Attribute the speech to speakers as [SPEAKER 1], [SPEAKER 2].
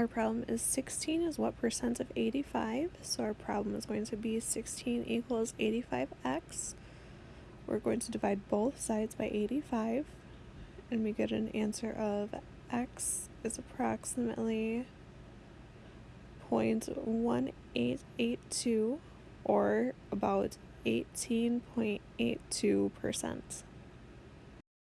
[SPEAKER 1] Our problem is 16 is what percent of 85? So our problem is going to be 16 equals 85x. We're going to divide both sides by 85 and we get an answer of x is approximately 0.1882 or about 18.82%.